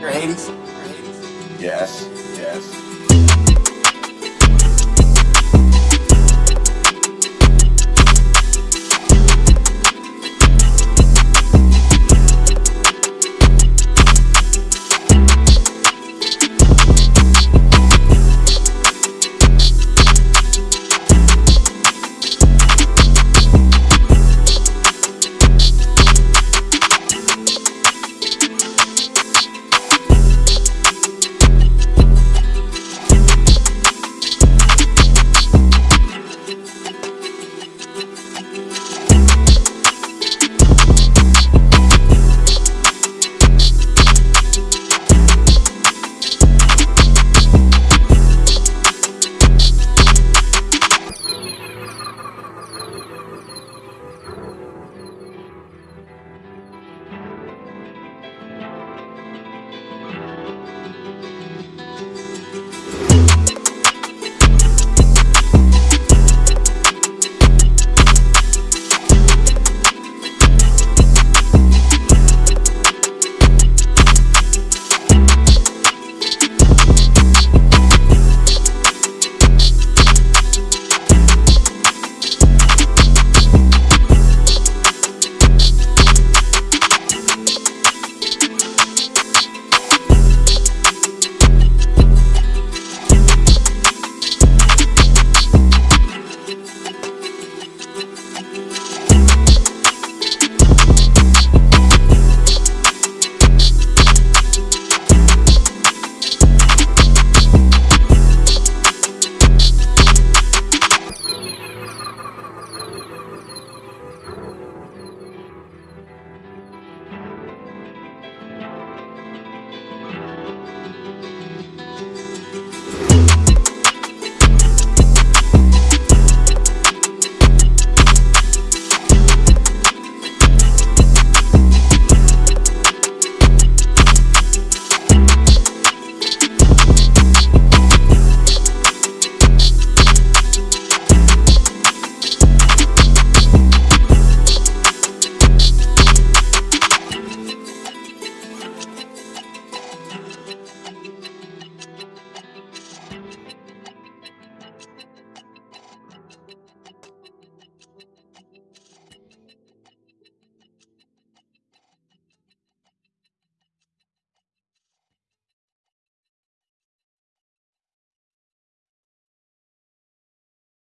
You're Hades? Yes, yes.